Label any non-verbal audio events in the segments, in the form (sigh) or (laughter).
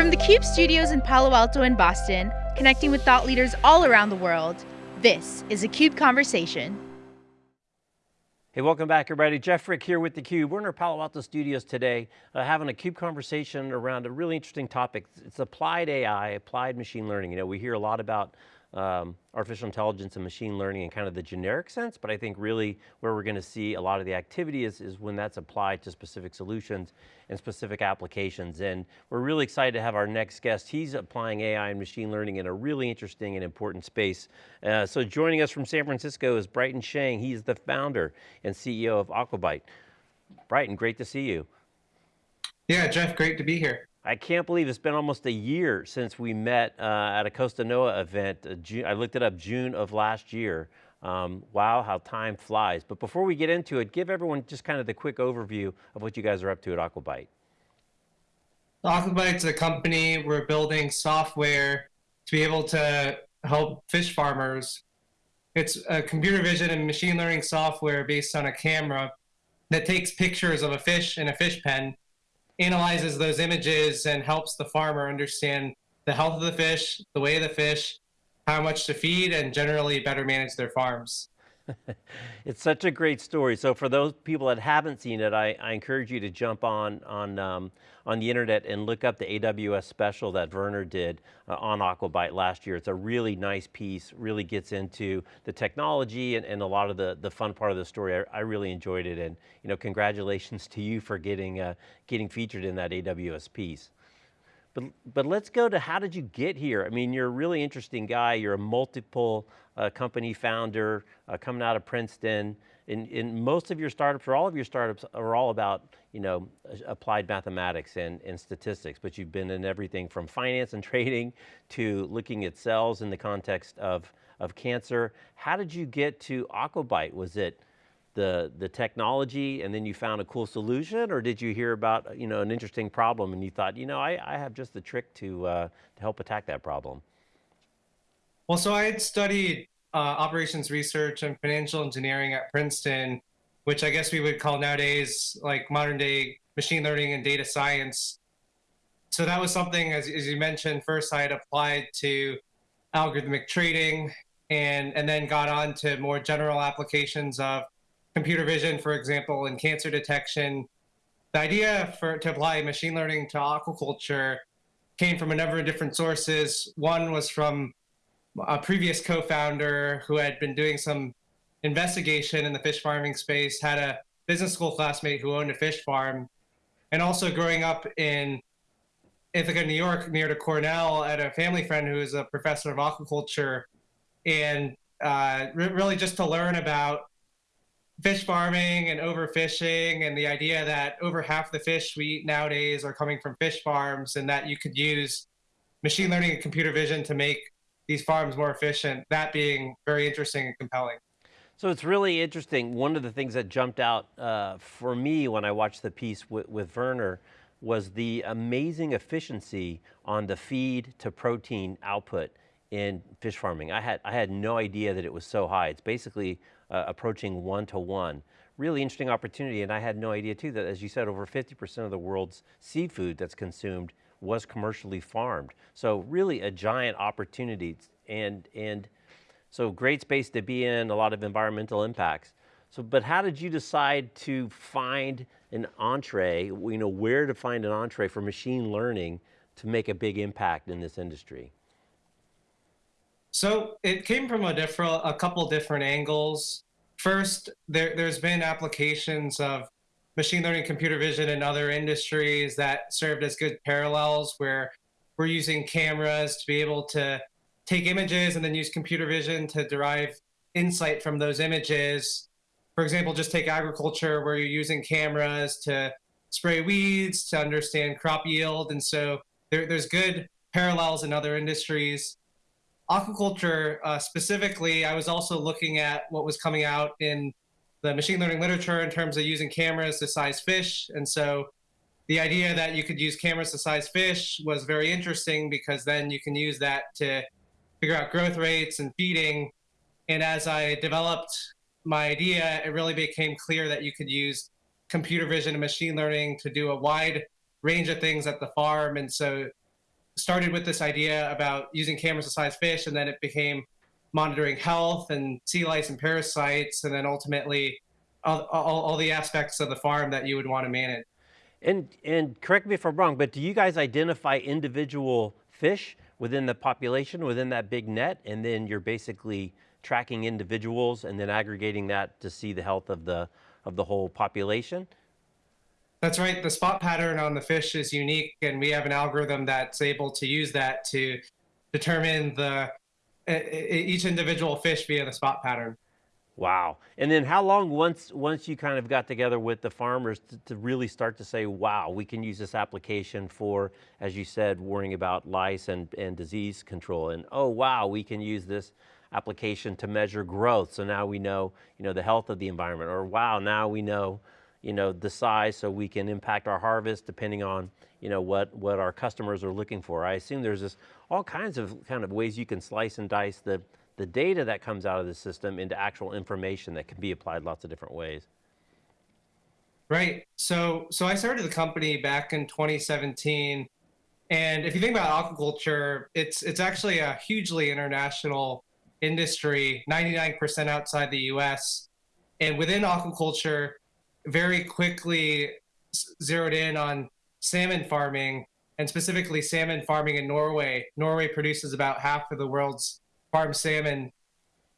From the CUBE studios in Palo Alto and Boston, connecting with thought leaders all around the world, this is a CUBE Conversation. Hey, welcome back everybody. Jeff Frick here with theCUBE. We're in our Palo Alto studios today, uh, having a CUBE conversation around a really interesting topic. It's applied AI, applied machine learning. You know, we hear a lot about um, artificial intelligence and machine learning in kind of the generic sense, but I think really where we're going to see a lot of the activity is, is when that's applied to specific solutions and specific applications. And we're really excited to have our next guest. He's applying AI and machine learning in a really interesting and important space. Uh, so joining us from San Francisco is Bryton Shang. He's the founder and CEO of Aquabyte. Bryton, great to see you. Yeah, Jeff, great to be here. I can't believe it's been almost a year since we met uh, at a Costanoa event. Uh, June, I looked it up, June of last year. Um, wow, how time flies. But before we get into it, give everyone just kind of the quick overview of what you guys are up to at Aquabyte. Aquabyte's a company, we're building software to be able to help fish farmers. It's a computer vision and machine learning software based on a camera that takes pictures of a fish in a fish pen analyzes those images and helps the farmer understand the health of the fish, the way of the fish, how much to feed, and generally better manage their farms. (laughs) it's such a great story. So for those people that haven't seen it, I, I encourage you to jump on on um, on the internet and look up the AWS special that Werner did uh, on Aquabyte last year. It's a really nice piece, really gets into the technology and, and a lot of the, the fun part of the story. I, I really enjoyed it and you know, congratulations (laughs) to you for getting, uh, getting featured in that AWS piece. But, but let's go to how did you get here? I mean, you're a really interesting guy. You're a multiple uh, company founder uh, coming out of Princeton. In, in most of your startups, or all of your startups, are all about you know, applied mathematics and, and statistics, but you've been in everything from finance and (laughs) trading to looking at cells in the context of, of cancer. How did you get to Aquabyte? Was it the, the technology and then you found a cool solution or did you hear about you know, an interesting problem and you thought, you know, I, I have just the trick to, uh, to help attack that problem? Well, so I had studied uh, operations research and financial engineering at Princeton, which I guess we would call nowadays like modern day machine learning and data science. So that was something, as, as you mentioned, first I had applied to algorithmic trading and, and then got on to more general applications of computer vision, for example, in cancer detection. The idea for to apply machine learning to aquaculture came from a number of different sources. One was from a previous co-founder who had been doing some investigation in the fish farming space, had a business school classmate who owned a fish farm, and also growing up in Ithaca, New York, near to Cornell, at a family friend who is a professor of aquaculture, and uh, re really just to learn about fish farming and overfishing and the idea that over half the fish we eat nowadays are coming from fish farms and that you could use machine learning and computer vision to make these farms more efficient, that being very interesting and compelling. So it's really interesting. One of the things that jumped out uh, for me when I watched the piece with, with Werner was the amazing efficiency on the feed to protein output in fish farming. I had, I had no idea that it was so high. It's basically uh, approaching one to one. Really interesting opportunity, and I had no idea too that, as you said, over 50% of the world's seafood that's consumed was commercially farmed. So really a giant opportunity, and, and so great space to be in, a lot of environmental impacts. So, but how did you decide to find an entree, you know, where to find an entree for machine learning to make a big impact in this industry? So it came from a different, a couple different angles. First, there, there's been applications of machine learning, computer vision, and other industries that served as good parallels where we're using cameras to be able to take images and then use computer vision to derive insight from those images. For example, just take agriculture where you're using cameras to spray weeds, to understand crop yield. And so there, there's good parallels in other industries aquaculture uh, specifically, I was also looking at what was coming out in the machine learning literature in terms of using cameras to size fish. And so the idea that you could use cameras to size fish was very interesting because then you can use that to figure out growth rates and feeding. And as I developed my idea, it really became clear that you could use computer vision and machine learning to do a wide range of things at the farm. And so started with this idea about using cameras to size fish, and then it became monitoring health and sea lice and parasites, and then ultimately all, all, all the aspects of the farm that you would want to manage. And, and correct me if I'm wrong, but do you guys identify individual fish within the population, within that big net, and then you're basically tracking individuals and then aggregating that to see the health of the, of the whole population? That's right. The spot pattern on the fish is unique, and we have an algorithm that's able to use that to determine the each individual fish via the spot pattern. Wow. And then how long once once you kind of got together with the farmers to, to, really start to say, wow, we can use this application for, as you said, worrying about lice and, and disease control. And oh, wow, we can use this application to measure growth. So now we know, you know, the health of the environment. Or wow, now we know, you know, the size so we can impact our harvest depending on, you know, what, what our customers are looking for. I assume there's this all kinds of kind of ways you can slice and dice the, the data that comes out of the system into actual information that can be applied lots of different ways. Right. So, so I started the company back in 2017, and if you think about aquaculture, it's it's actually a hugely international industry, 99% outside the U.S. And within aquaculture, very quickly zeroed in on salmon farming and specifically salmon farming in Norway. Norway produces about half of the world's farmed salmon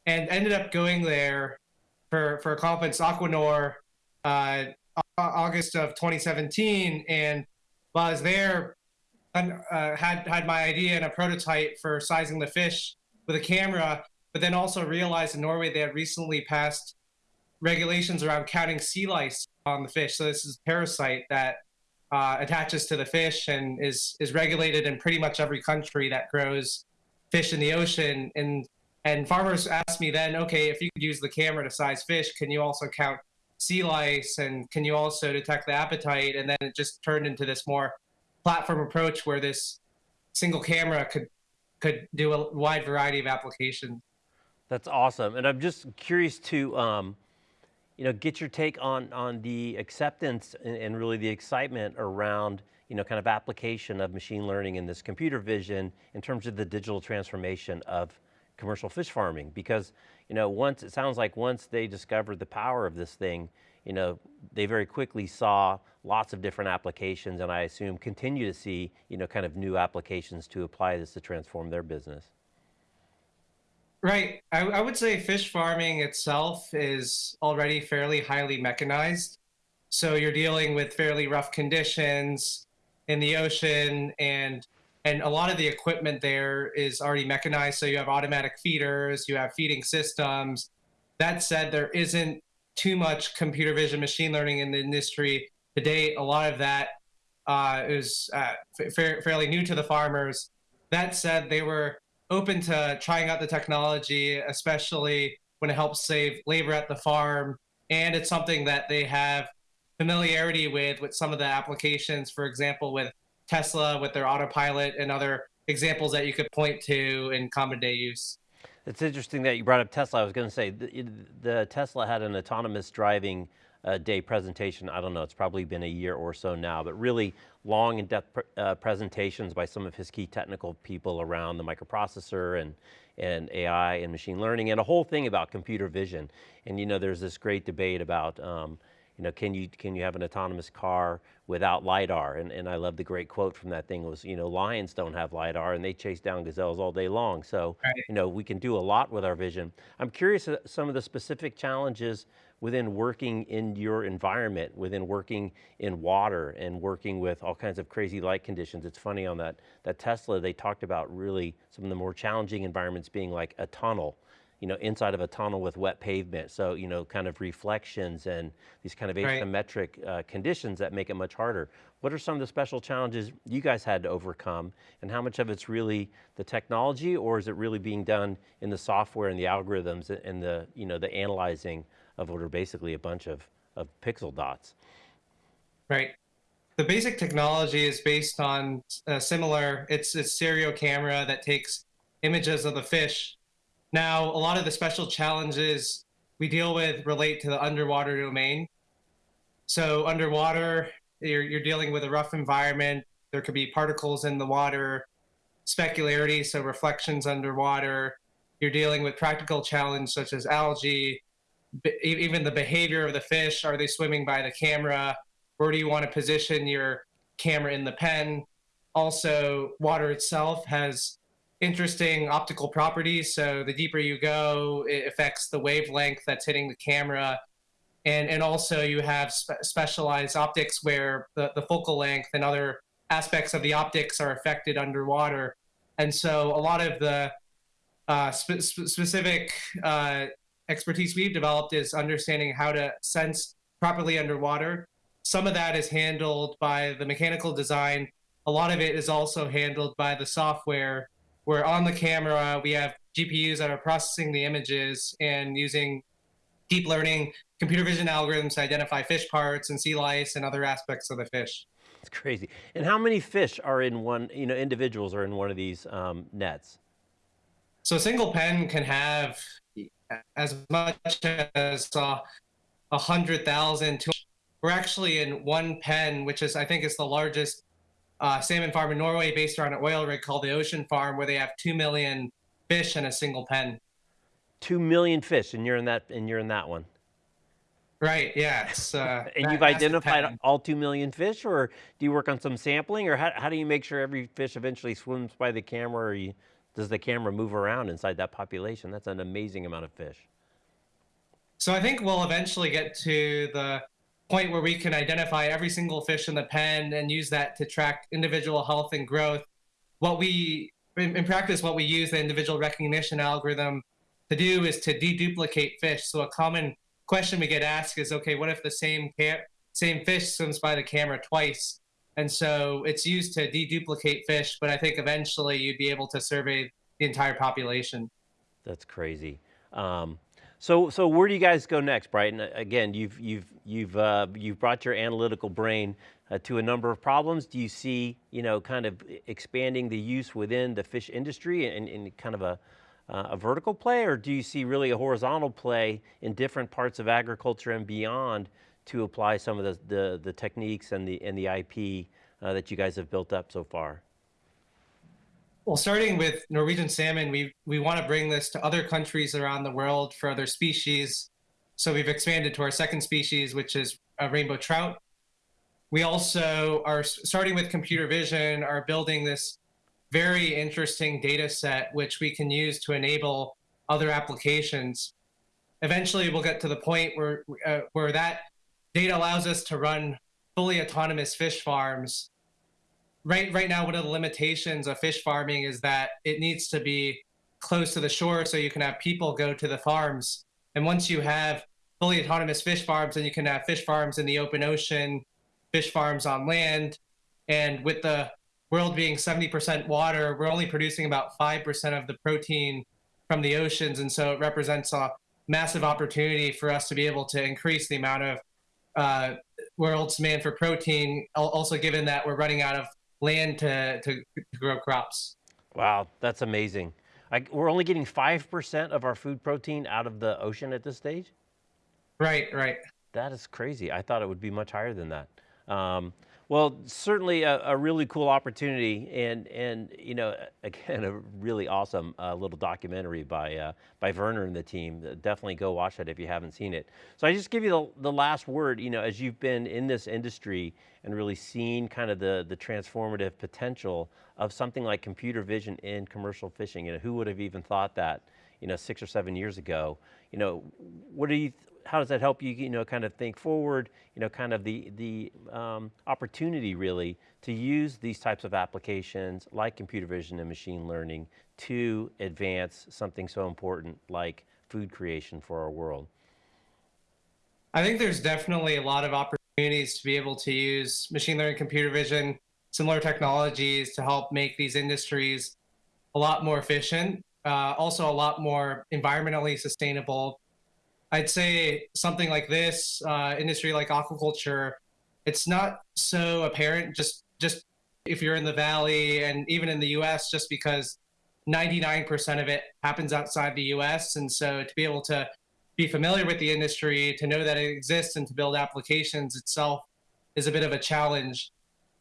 and ended up going there for, for a conference, Aquanor, uh, August of 2017. And while I was there, uh, had, had my idea and a prototype for sizing the fish with a camera, but then also realized in Norway they had recently passed regulations around counting sea lice on the fish. So this is a parasite that uh, attaches to the fish and is is regulated in pretty much every country that grows fish in the ocean. And and farmers asked me then, okay, if you could use the camera to size fish, can you also count sea lice and can you also detect the appetite? And then it just turned into this more platform approach where this single camera could could do a wide variety of applications. That's awesome. And I'm just curious to um, you know, get your take on, on the acceptance and, and, really the excitement around, you know, kind of application of machine learning and this computer vision in terms of the digital transformation of commercial fish farming. Because, you know, once, it sounds like once they discovered the power of this thing, you know, they very quickly saw lots of different applications and I assume continue to see, you know, kind of new applications to apply this to transform their business. Right. I, I, would say fish farming itself is already fairly highly mechanized. So you're dealing with fairly rough conditions in the ocean and and a lot of the equipment there is already mechanized. So you have automatic feeders, you have feeding systems. That said, there isn't too much computer vision machine learning in the industry to date. A lot of that uh, is uh, fa fairly new to the farmers. That said, they were open to trying out the technology, especially when it helps save labor at the farm. And it's something that they have familiarity with, with some of the applications, for example, with Tesla, with their autopilot, and other examples that you could point to in common day use. It's interesting that you brought up Tesla. I was going to say the, the Tesla had an autonomous driving day presentation. I don't know, it's probably been a year or so now, but really long and depth uh, presentations by some of his key technical people around the microprocessor and, and AI and machine learning and a whole thing about computer vision. And you know, there's this great debate about, um, you know, can you, can you have an autonomous car without LiDAR? And, and I love the great quote from that thing was, you know, lions don't have LiDAR and they chase down gazelles all day long. So, right. you know, we can do a lot with our vision. I'm curious uh, some of the specific challenges within working in your environment, within working in water and working with all kinds of crazy light conditions. It's funny on that, that Tesla, they talked about really some of the more challenging environments being like a tunnel, you know, inside of a tunnel with wet pavement. So, you know, kind of reflections and these kind of asymmetric right. uh, conditions that make it much harder. What are some of the special challenges you guys had to overcome and how much of it's really the technology or is it really being done in the software and the algorithms and the, you know, the analyzing of what are basically a bunch of, of pixel dots. Right. The basic technology is based on a similar, it's a stereo camera that takes images of the fish. Now, a lot of the special challenges we deal with relate to the underwater domain. So underwater, you're, you're dealing with a rough environment. There could be particles in the water. specularity, so reflections underwater. You're dealing with practical challenges such as algae, even the behavior of the fish. Are they swimming by the camera? Where do you want to position your camera in the pen? Also, water itself has interesting optical properties. So the deeper you go, it affects the wavelength that's hitting the camera. And, and also you have spe specialized optics where the, the focal length and other aspects of the optics are affected underwater. And so a lot of the uh, spe specific uh, expertise we've developed is understanding how to sense properly underwater. Some of that is handled by the mechanical design. A lot of it is also handled by the software, where on the camera, we have GPUs that are processing the images and using deep learning computer vision algorithms to identify fish parts and sea lice and other aspects of the fish. It's crazy. And how many fish are in one, you know, individuals are in one of these um, nets? So a single pen can have as much as uh, a uh, hundred thousand. We're actually in one pen, which is I think is the largest uh, salmon farm in Norway, based around an oil rig called the Ocean Farm, where they have two million fish in a single pen. Two million fish, and you're in that, and you're in that one. Right. Yeah. Uh, (laughs) and you've identified all two million fish, or do you work on some sampling, or how, how do you make sure every fish eventually swims by the camera, or you, does the camera move around inside that population? That's an amazing amount of fish. So I think we'll eventually get to the point where we can identify every single fish in the pen and use that to track individual health and growth. What we, in, in practice, what we use the individual recognition algorithm to do is to deduplicate fish. So a common question we get asked is, okay, what if the same same fish swims by the camera twice? And so it's used to deduplicate fish, but I think eventually you'd be able to survey the entire population. That's crazy. Um, so, so where do you guys go next, Bryton? Again, you've you've you've uh, you've brought your analytical brain uh, to a number of problems. Do you see, you know, kind of expanding the use within the fish industry and, and kind of a uh, a vertical play, or do you see really a horizontal play in different parts of agriculture and beyond to apply some of the, the, the techniques and the, and the IP uh, that you guys have built up so far? Well, starting with Norwegian salmon, we, we want to bring this to other countries around the world for other species. So we've expanded to our second species, which is a rainbow trout. We also are starting with computer vision, are building this very interesting data set, which we can use to enable other applications. Eventually, we'll get to the point where, uh, where that data allows us to run fully autonomous fish farms. Right, right now, one of the limitations of fish farming is that it needs to be close to the shore so you can have people go to the farms. And once you have fully autonomous fish farms, then you can have fish farms in the open ocean, fish farms on land. And with the world being 70% water, we're only producing about 5% of the protein from the oceans. And so it represents a massive opportunity for us to be able to increase the amount of uh, world's demand for protein, also given that we're running out of land to, to, to grow crops. Wow, that's amazing. I, we're only getting 5% of our food protein out of the ocean at this stage? Right, right. That is crazy. I thought it would be much higher than that. Um, well, certainly a, a, really cool opportunity, and and you know, (laughs) again, a really awesome uh, little documentary by uh, by Werner and the team. Definitely go watch that if you haven't seen it. So I just give you the, the last word. You know, as you've been in this industry and really seen kind of the the transformative potential of something like computer vision in commercial fishing. You know, who would have even thought that? You know, six or seven years ago. You know, what do you how does that help you, you know, kind of think forward, you know, kind of the, the um, opportunity really to use these types of applications like computer vision and machine learning to advance something so important like food creation for our world? I think there's definitely a lot of opportunities to be able to use machine learning, computer vision, similar technologies to help make these industries a lot more efficient, uh, also a lot more environmentally sustainable, I'd say something like this uh, industry like aquaculture, it's not so apparent just just if you're in the valley and even in the U.S. just because 99% of it happens outside the U.S. and so to be able to be familiar with the industry, to know that it exists, and to build applications itself is a bit of a challenge.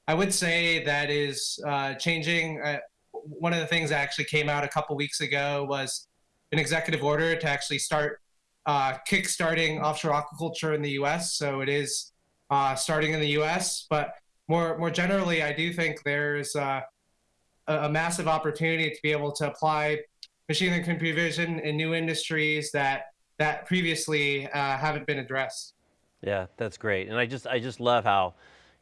I would say that is uh, changing. Uh, one of the things that actually came out a couple weeks ago was an executive order to actually start uh, kickstarting offshore aquaculture in the U.S. So it is uh, starting in the U.S. But more more generally, I do think there's uh, a, a massive opportunity to be able to apply machine learning computer vision in new industries that that previously uh, haven't been addressed. Yeah, that's great. And I just, I just love how,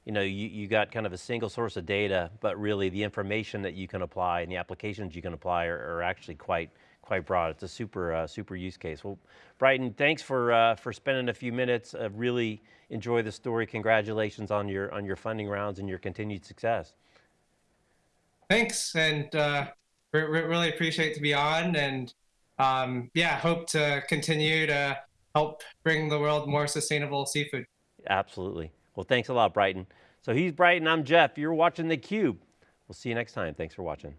you know, you, you got kind of a single source of data, but really the information that you can apply and the applications you can apply are, are actually quite, quite broad. It's a super, uh, super use case. Well, Bryton, thanks for, uh, for spending a few minutes. Uh, really enjoy the story. Congratulations on your, on your funding rounds and your continued success. Thanks, and uh, re really appreciate to be on, and um, yeah, hope to continue to help bring the world more sustainable seafood. Absolutely. Well, thanks a lot, Bryton. So he's Bryton, I'm Jeff. You're watching theCUBE. We'll see you next time. Thanks for watching.